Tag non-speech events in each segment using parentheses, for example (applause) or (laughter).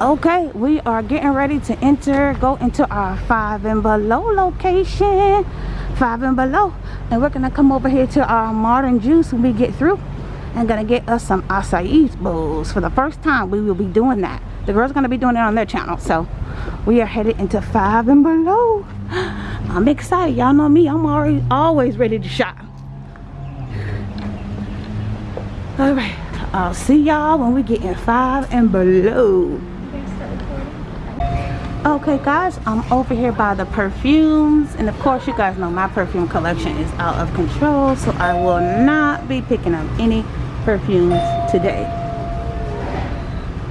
okay we are getting ready to enter go into our five and below location. Five and below. And we're gonna come over here to our modern juice when we get through and gonna get us some acai bowls. For the first time we will be doing that. The girls gonna be doing it on their channel. So we are headed into five and below. (gasps) I'm excited. Y'all know me. I'm already always ready to shop. All right. I'll see y'all when we get in five and below okay guys i'm over here by the perfumes. And of course you guys know my perfume collection is out of control so i will not be picking up any perfumes today.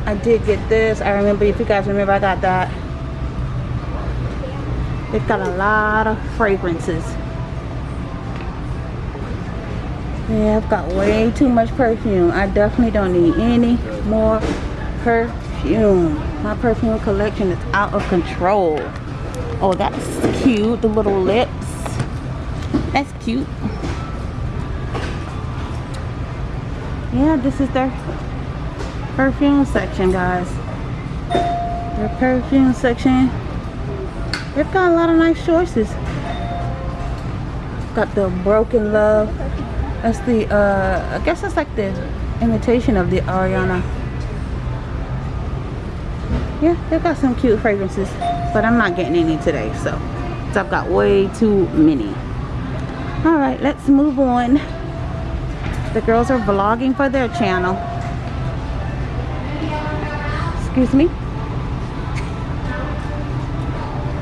I did get this. I remember if you guys remember i got that. They've got a lot of fragrances. Yeah i've got way too much perfume. I definitely don't need any more perfume my perfume collection is out of control. Oh that's cute the little lips. That's cute. Yeah this is their perfume section guys. Their perfume section. They've got a lot of nice choices. Got the broken love. That's the uh i guess it's like the imitation of the ariana yeah they've got some cute fragrances but i'm not getting any today so, so i've got way too many. All right let's move on. The girls are vlogging for their channel. Excuse me?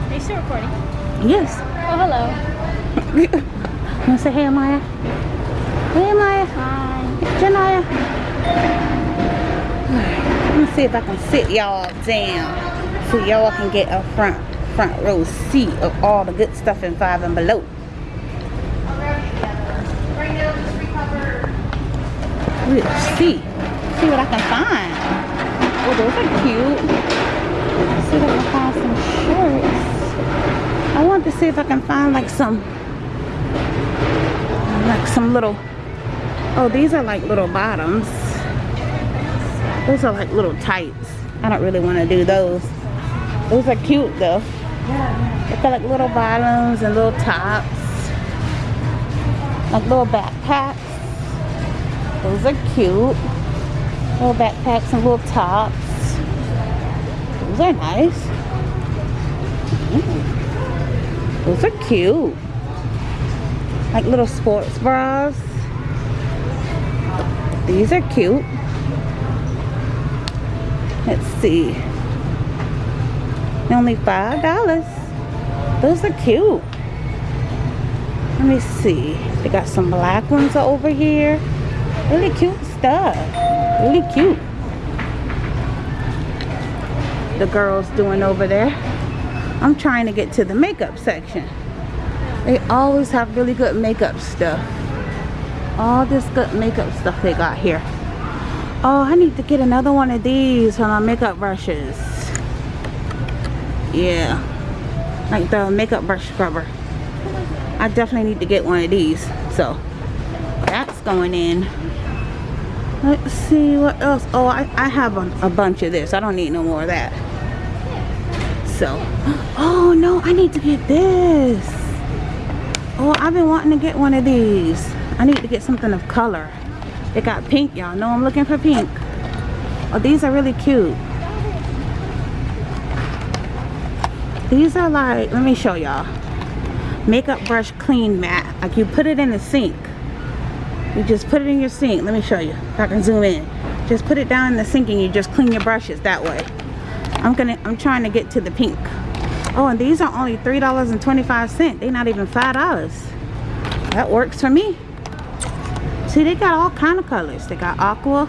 Are you still recording? yes. Oh, hello. you want to say hey maya hey maya Hi. janaya let me see if i can sit y'all down so y'all can get a front front row seat of all the good stuff in five and below Let's see. See what I can find. Oh, those are cute. See if I can find some shorts. I want to see if I can find like some, like some little, oh, these are like little bottoms. Those are like little tights. I don't really want to do those. Those are cute though. They've got like little bottoms and little tops. Like little backpacks. Those are cute. Little backpacks and little tops. Those are nice. Mm. Those are cute. Like little sports bras. These are cute. Let's see. Only five dollars. Those are cute. Let me see. They got some black ones over here. Really cute stuff. Really cute. The girls doing over there. I'm trying to get to the makeup section. They always have really good makeup stuff. All this good makeup stuff they got here. Oh, I need to get another one of these for my makeup brushes. Yeah. Like the makeup brush scrubber. I definitely need to get one of these. So, that's going in. Let's see what else. Oh, I, I have a, a bunch of this. I don't need no more of that. So, (gasps) oh no, I need to get this. Oh, I've been wanting to get one of these. I need to get something of color. They got pink, y'all know I'm looking for pink. Oh, these are really cute. These are like, let me show y'all. Makeup brush clean mat. Like you put it in the sink. You just put it in your sink. Let me show you. If I can zoom in. Just put it down in the sink and you just clean your brushes that way. I'm gonna, I'm trying to get to the pink. Oh, and these are only $3.25. They're not even $5. That works for me. See, they got all kind of colors. They got aqua.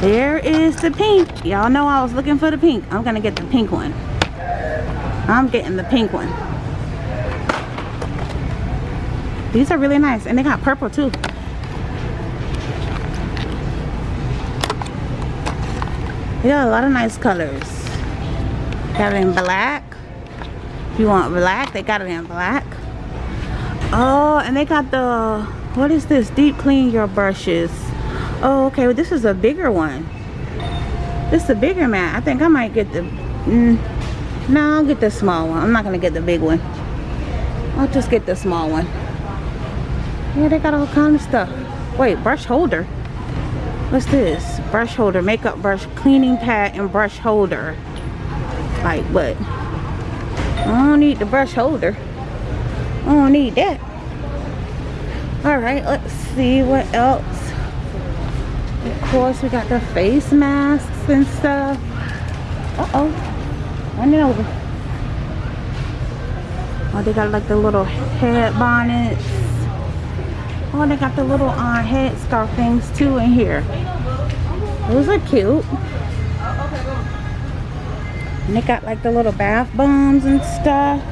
There is the pink. Y'all know I was looking for the pink. I'm going to get the pink one. I'm getting the pink one. These are really nice. And they got purple too. They got a lot of nice colors. Got it in black. If you want black, they got it in black. Oh, and they got the, what is this? Deep clean your brushes. Oh, okay. Well, this is a bigger one. This is a bigger mat. I think I might get the... Mm, no, I'll get the small one. I'm not to get the big one. I'll just get the small one. Yeah, they got all kind of stuff. Wait, brush holder. What's this? Brush holder, makeup brush, cleaning pad, and brush holder. Like what? I don't need the brush holder. I don't need that. Alright, let's see what else. Of course, we got the face masks and stuff. Uh-oh. Running over. Oh, they got like the little head bonnets. Oh, they got the little uh, head scarf things too in here. Those are cute. And they got like the little bath bombs and stuff.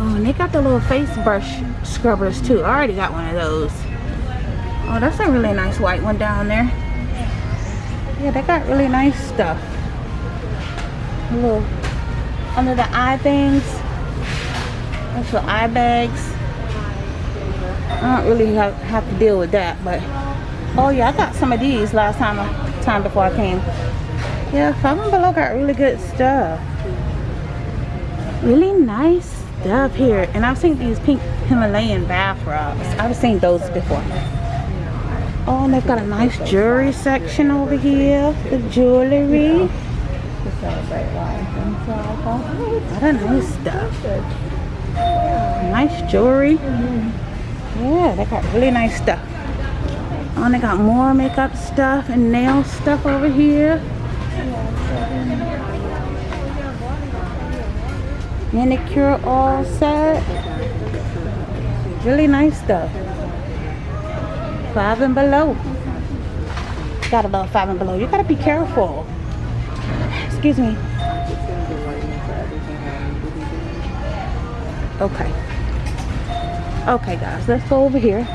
Oh, and they got the little face brush scrubbers too. I already got one of those. Oh, that's a really nice white one down there. Yeah, they got really nice stuff. A little under the eye things. The eye bags. I don't really have, have to deal with that, but oh yeah, I got some of these last time time before I came. Yeah, and Below got really good stuff. Really nice stuff here. And I've seen these pink Himalayan bath rugs. I've seen those before. Oh, and they've got a nice jewelry section over here. The jewelry. What a nice stuff. Nice jewelry. Yeah, they got really nice stuff. Oh, and they got more makeup stuff and nail stuff over here. Manicure all set. Really nice stuff. Five and below. Gotta love five and below. You gotta be careful. Excuse me. Okay. Okay guys, let's go over here.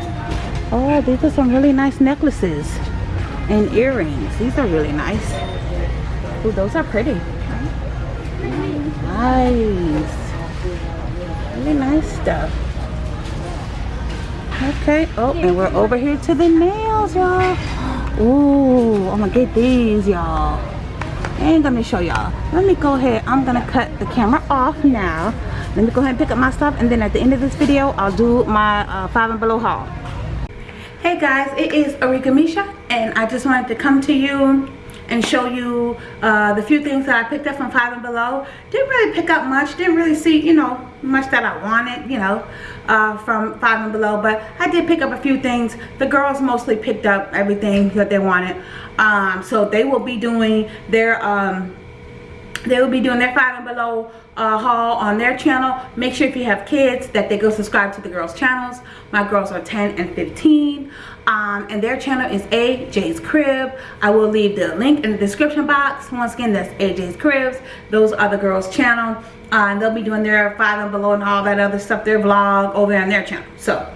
Oh, these are some really nice necklaces and earrings. These are really nice. Oh, those are pretty. Stuff. Okay. Oh, and we're over here to the nails, y'all. Ooh, I'm gonna get these, y'all. And gonna show y'all. Let me go ahead. I'm gonna cut the camera off now. Let me go ahead and pick up my stuff, and then at the end of this video, I'll do my uh, five and below haul. Hey guys, it is Arika Misha, and I just wanted to come to you and show you uh, the few things that I picked up from Five and Below. Didn't really pick up much. Didn't really see, you know, much that I wanted, you know, uh, from Five and Below. But I did pick up a few things. The girls mostly picked up everything that they wanted. Um, so they will be doing their... Um, they will be doing their five and below uh, haul on their channel. Make sure if you have kids that they go subscribe to the girls channels. My girls are 10 and 15 um, and their channel is AJ's Crib. I will leave the link in the description box. Once again that's AJ's Cribs those are the girls channel. Uh, and they'll be doing their five and below and all that other stuff their vlog over on their channel. So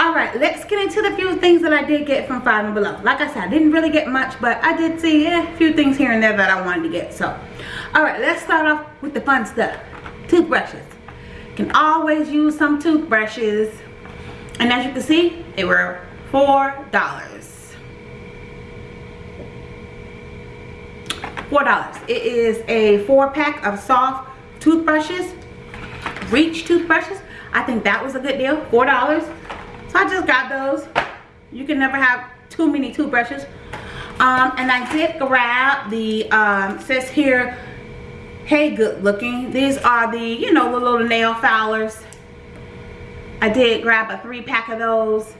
all right let's get into the few things that i did get from five and below. Like i said i didn't really get much but i did see a few things here and there that i wanted to get. So all right let's start off with the fun stuff. Toothbrushes. Can always use some toothbrushes. And as you can see they were four dollars. Four dollars. It is a four pack of soft toothbrushes reach toothbrushes. I think that was a good deal four dollars. So i just got those. You can never have too many toothbrushes. Um, and i did grab the um, says here hey good looking. These are the you know the little nail filers I did grab a three pack of those.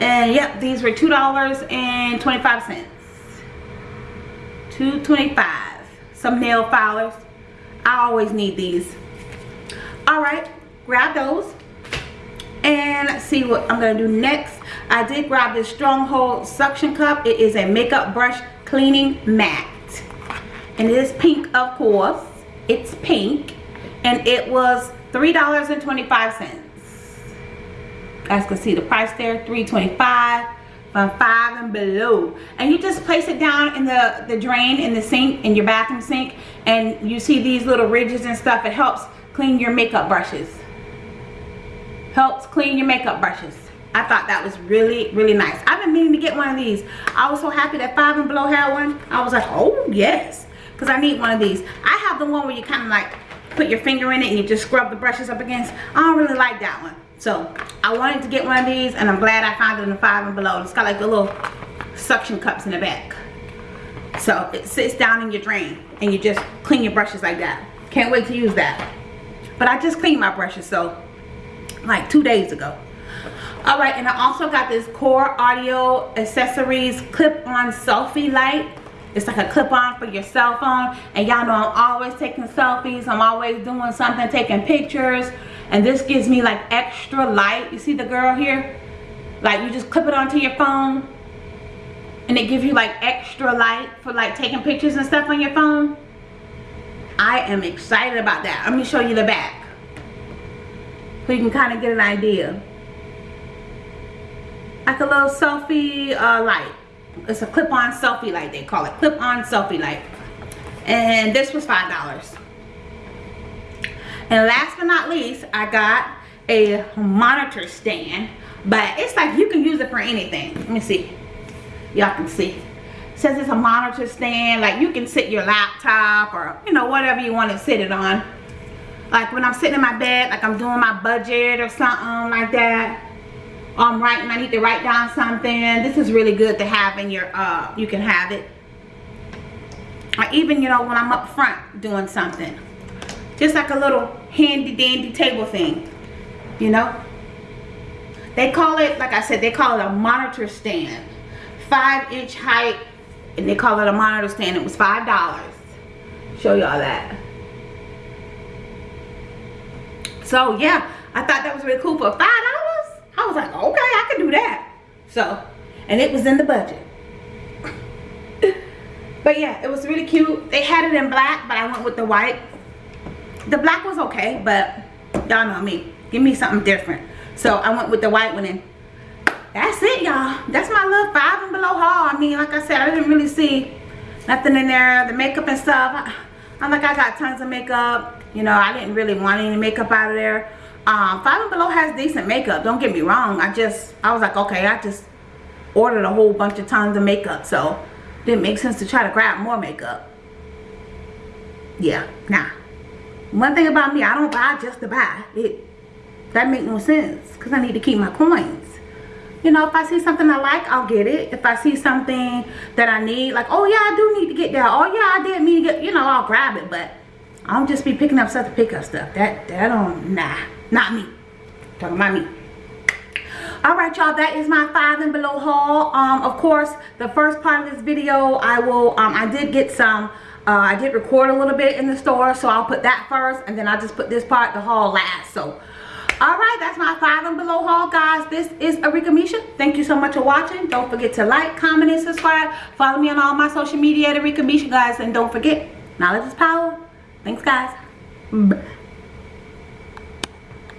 And yep these were two dollars and 25 cents. 225 some nail filers I always need these. All right grab those. And see what I'm gonna do next. I did grab this stronghold suction cup. It is a makeup brush cleaning mat and it is pink of course it's pink and it was three dollars and 25 cents guys can see the price there 325 from five and below and you just place it down in the the drain in the sink in your bathroom sink and you see these little ridges and stuff it helps clean your makeup brushes helps clean your makeup brushes I thought that was really, really nice. I've been meaning to get one of these. I was so happy that Five and Below had one. I was like, oh, yes. Because I need one of these. I have the one where you kind of like put your finger in it and you just scrub the brushes up against. I don't really like that one. So, I wanted to get one of these and I'm glad I found it in the Five and Below. It's got like the little suction cups in the back. So, it sits down in your drain and you just clean your brushes like that. Can't wait to use that. But I just cleaned my brushes, so like two days ago all right and i also got this core audio accessories clip-on selfie light it's like a clip-on for your cell phone and y'all know i'm always taking selfies. I'm always doing something taking pictures. And this gives me like extra light. You see the girl here? Like you just clip it onto your phone and it gives you like extra light for like taking pictures and stuff on your phone. I am excited about that. Let me show you the back so you can kind of get an idea. Like a little selfie uh, light it's a clip-on selfie light they call it. Clip-on selfie light. And this was five dollars. And last but not least i got a monitor stand but it's like you can use it for anything. Let me see. Y'all can see. It says it's a monitor stand like you can sit your laptop or you know whatever you want to sit it on. Like when i'm sitting in my bed like i'm doing my budget or something like that I'm writing, I need to write down something. This is really good to have in your, uh, you can have it. Or even, you know, when I'm up front doing something. Just like a little handy dandy table thing, you know. They call it, like I said, they call it a monitor stand. Five inch height, and they call it a monitor stand. It was $5. Show y'all that. So yeah, I thought that was really cool for $5. I was like, okay, I can do that. So, and it was in the budget. (laughs) but yeah, it was really cute. They had it in black, but I went with the white. The black was okay, but y'all know me. Give me something different. So I went with the white one and that's it y'all. That's my little five and below haul. I mean, like I said, I didn't really see nothing in there. The makeup and stuff. I'm like, I got tons of makeup. You know, I didn't really want any makeup out of there um five and below has decent makeup don't get me wrong. I just i was like okay i just ordered a whole bunch of tons of makeup so didn't make sense to try to grab more makeup. Yeah nah. One thing about me i don't buy just to buy. It that make no sense because i need to keep my coins. You know if i see something i like i'll get it. If i see something that i need like oh yeah i do need to get that. Oh yeah i did mean to get you know i'll grab it but i don't just be picking up stuff to pick up stuff. That that don't nah not me. Talking about me. Alright y'all, that is my five and below haul. Um, of course, the first part of this video, I will, um, I did get some, uh, I did record a little bit in the store, so I'll put that first, and then I'll just put this part, the haul last. So, alright, that's my five and below haul, guys. This is Arika Misha. Thank you so much for watching. Don't forget to like, comment, and subscribe. Follow me on all my social media at Arika Misha, guys. And don't forget, knowledge is power. Thanks, guys. Bye.